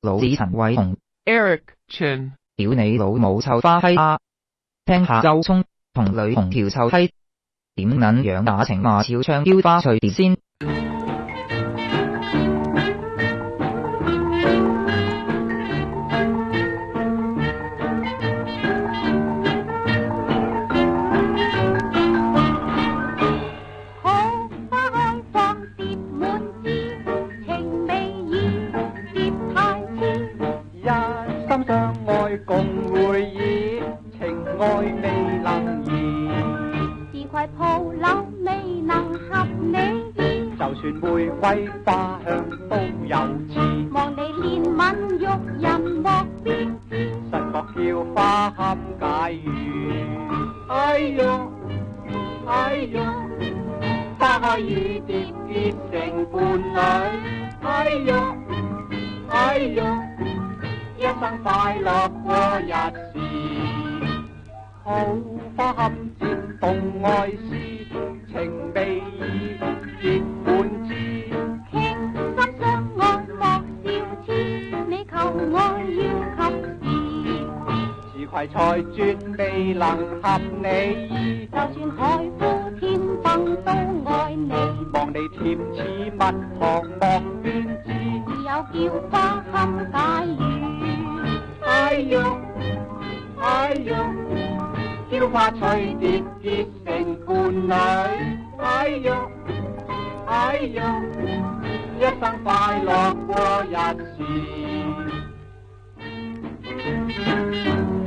老子陈伟雄，Eric Chan，屌你老母臭花啊！听下周冲同女红条臭閪，点样养打情骂俏唱雕花随钓仙。心相爱，共回忆，情爱未能移。自愧铺柳未能合你意，就算玫瑰花香都有刺。望你怜悯玉人莫知，神莫叫花堪解语。哎呦哎呦，花雨蝶结成伴侣。哎呦。快乐过日子。好花堪折动爱思，情未已，本枝。倾心相爱莫笑痴，你求爱要及时，自愧才绝未能合你意，就算海枯天崩都爱你，望你甜似蜜糖莫怨志，只有叫花堪解飘花随蝶结成伴侣，哎哟哎哟，一生快乐过一世。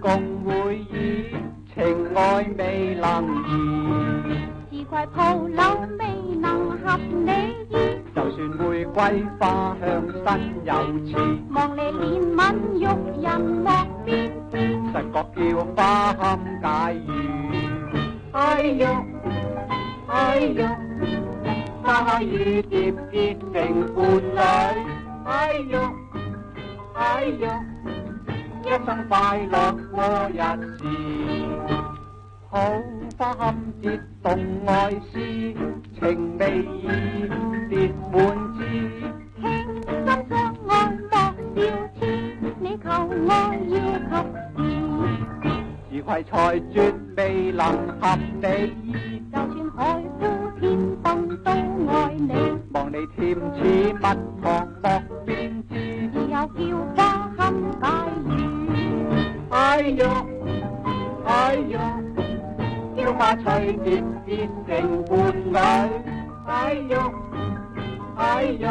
共会意，情爱未能移。只怪蒲柳未能合你意，就算玫瑰花香身有刺，望你怜吻玉人莫别。实觉叫花堪解语。哎呦，哎花开雨蝶结成伴侣，哎呦，哎呦。一生快乐过日子。好花堪折动爱时，情未已，蝶满枝。轻心相爱莫要痴，你求我要及时。如葵才绝未能合你意，就算海枯天崩都爱你。望你甜似蜜，默莫变织，只有娇。哎呦哎呦朝花随蝶变成伴侣哎呦哎呦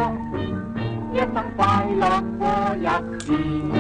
一生快乐过日子